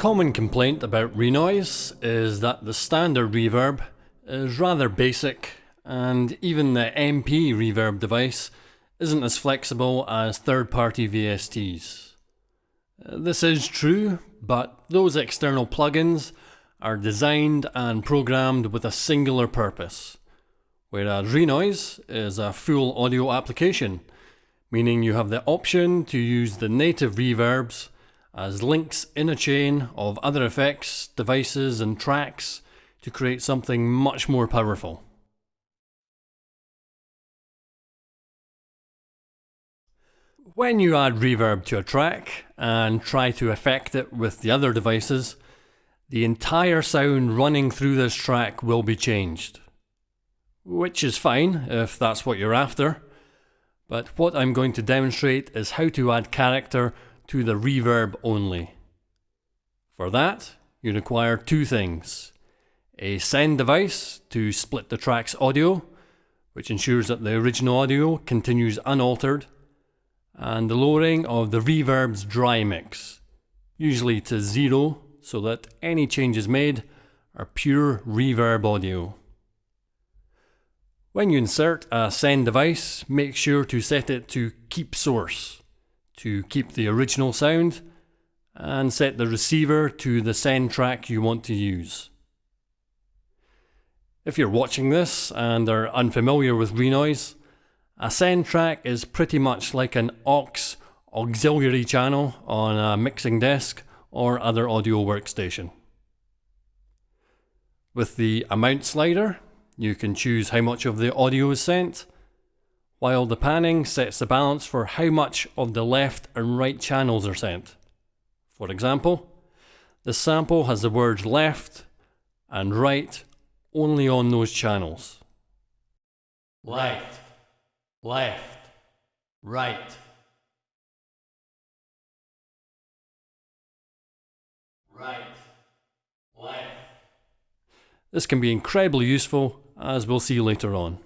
common complaint about Renoise is that the standard reverb is rather basic and even the MP reverb device isn't as flexible as third-party VSTs. This is true, but those external plugins are designed and programmed with a singular purpose, whereas Renoise is a full audio application, meaning you have the option to use the native reverbs as links in a chain of other effects, devices and tracks to create something much more powerful. When you add reverb to a track and try to affect it with the other devices, the entire sound running through this track will be changed. Which is fine if that's what you're after, but what I'm going to demonstrate is how to add character to the reverb only. For that, you require two things. A send device to split the track's audio, which ensures that the original audio continues unaltered, and the lowering of the reverb's dry mix, usually to zero so that any changes made are pure reverb audio. When you insert a send device, make sure to set it to keep source to keep the original sound and set the receiver to the send track you want to use. If you're watching this and are unfamiliar with Renoise, a send track is pretty much like an aux auxiliary channel on a mixing desk or other audio workstation. With the amount slider, you can choose how much of the audio is sent while the panning sets the balance for how much of the left and right channels are sent. For example, the sample has the words left and right only on those channels. Left, left, right. Right, left. This can be incredibly useful, as we'll see later on.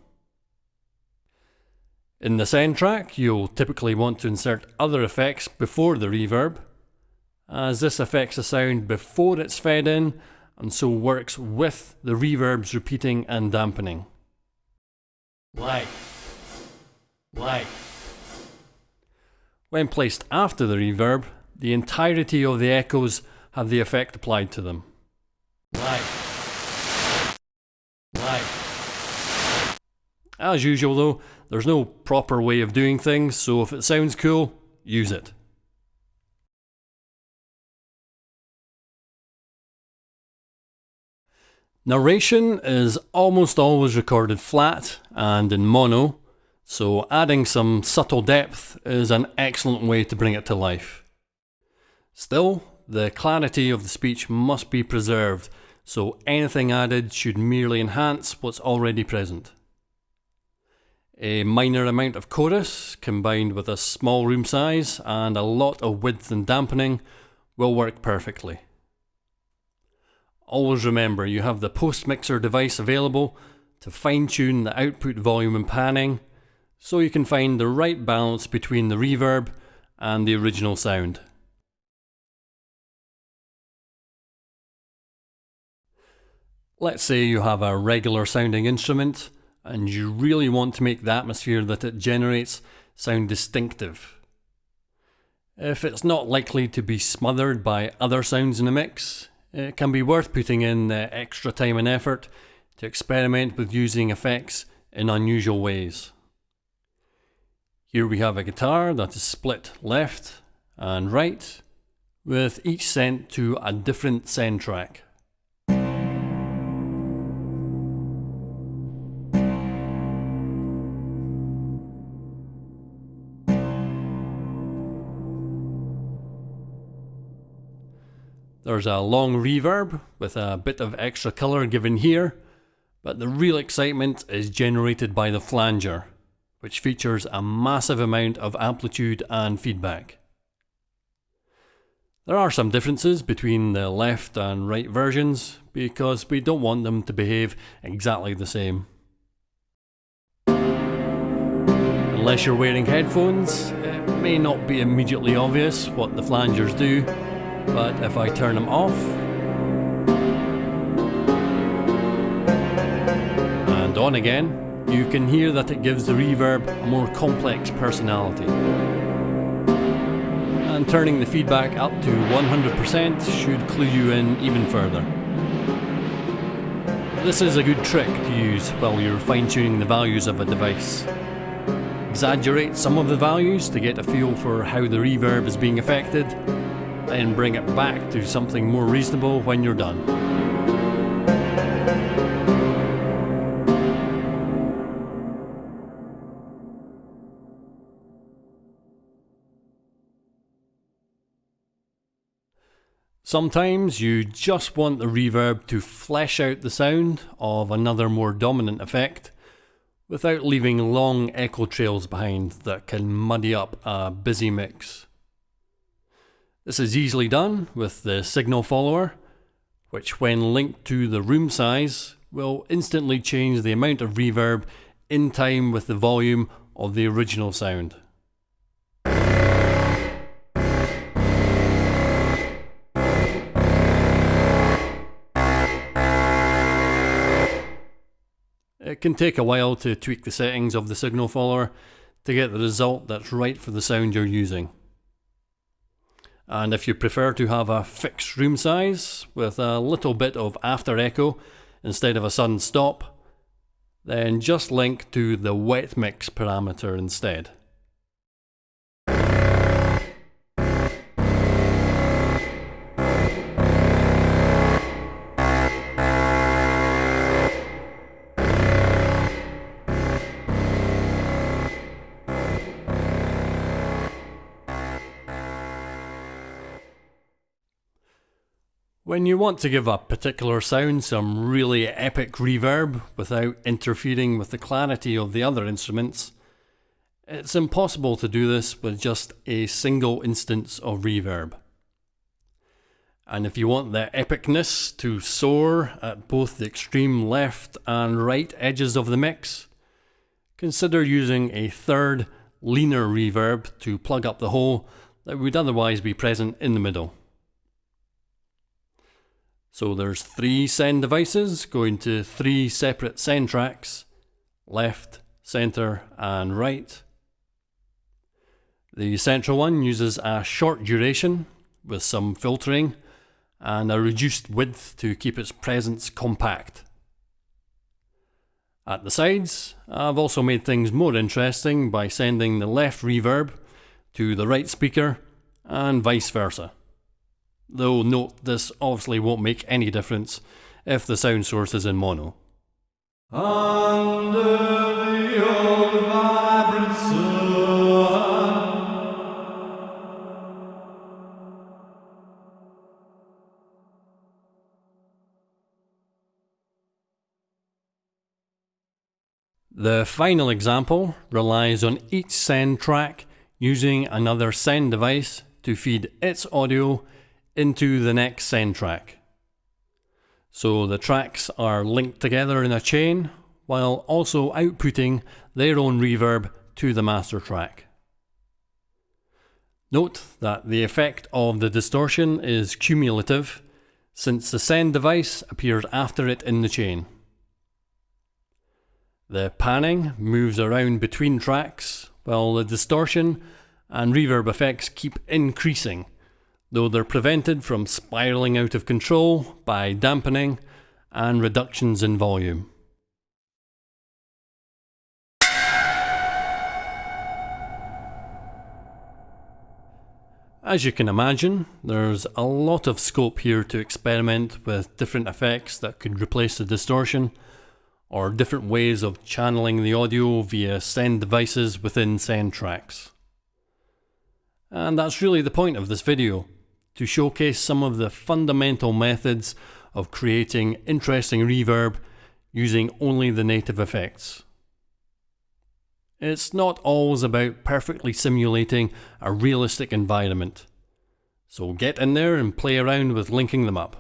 In the send track, you'll typically want to insert other effects before the reverb, as this affects the sound before it's fed in and so works with the reverb's repeating and dampening. Light. Light. When placed after the reverb, the entirety of the echoes have the effect applied to them. Light. As usual though, there's no proper way of doing things, so if it sounds cool, use it. Narration is almost always recorded flat and in mono, so adding some subtle depth is an excellent way to bring it to life. Still, the clarity of the speech must be preserved, so anything added should merely enhance what's already present. A minor amount of chorus combined with a small room size and a lot of width and dampening will work perfectly. Always remember you have the post mixer device available to fine tune the output volume and panning so you can find the right balance between the reverb and the original sound. Let's say you have a regular sounding instrument and you really want to make the atmosphere that it generates sound distinctive. If it's not likely to be smothered by other sounds in the mix, it can be worth putting in the extra time and effort to experiment with using effects in unusual ways. Here we have a guitar that is split left and right, with each sent to a different send track. There's a long reverb with a bit of extra colour given here, but the real excitement is generated by the flanger, which features a massive amount of amplitude and feedback. There are some differences between the left and right versions, because we don't want them to behave exactly the same. Unless you're wearing headphones, it may not be immediately obvious what the flangers do, But if I turn them off, and on again, you can hear that it gives the reverb a more complex personality. And turning the feedback up to 100% should clue you in even further. This is a good trick to use while you're fine tuning the values of a device. Exaggerate some of the values to get a feel for how the reverb is being affected, then bring it back to something more reasonable when you're done. Sometimes you just want the reverb to flesh out the sound of another more dominant effect without leaving long echo trails behind that can muddy up a busy mix. This is easily done with the signal follower, which when linked to the room size will instantly change the amount of reverb in time with the volume of the original sound. It can take a while to tweak the settings of the signal follower to get the result that's right for the sound you're using. And if you prefer to have a fixed room size with a little bit of after echo instead of a sudden stop, then just link to the wet mix parameter instead. When you want to give a particular sound some really epic reverb without interfering with the clarity of the other instruments, it's impossible to do this with just a single instance of reverb. And if you want the epicness to soar at both the extreme left and right edges of the mix, consider using a third, leaner reverb to plug up the hole that would otherwise be present in the middle. So there's three send devices going to three separate send tracks, left, center and right. The central one uses a short duration with some filtering and a reduced width to keep its presence compact. At the sides, I've also made things more interesting by sending the left reverb to the right speaker and vice versa. Though note this obviously won't make any difference if the sound source is in mono. The final example relies on each send track using another send device to feed its audio into the next send track. So the tracks are linked together in a chain while also outputting their own reverb to the master track. Note that the effect of the distortion is cumulative since the send device appears after it in the chain. The panning moves around between tracks while the distortion and reverb effects keep increasing though they're prevented from spiralling out of control by dampening and reductions in volume. As you can imagine, there's a lot of scope here to experiment with different effects that could replace the distortion, or different ways of channeling the audio via send devices within send tracks. And that's really the point of this video to showcase some of the fundamental methods of creating interesting reverb using only the native effects. It's not always about perfectly simulating a realistic environment. So get in there and play around with linking them up.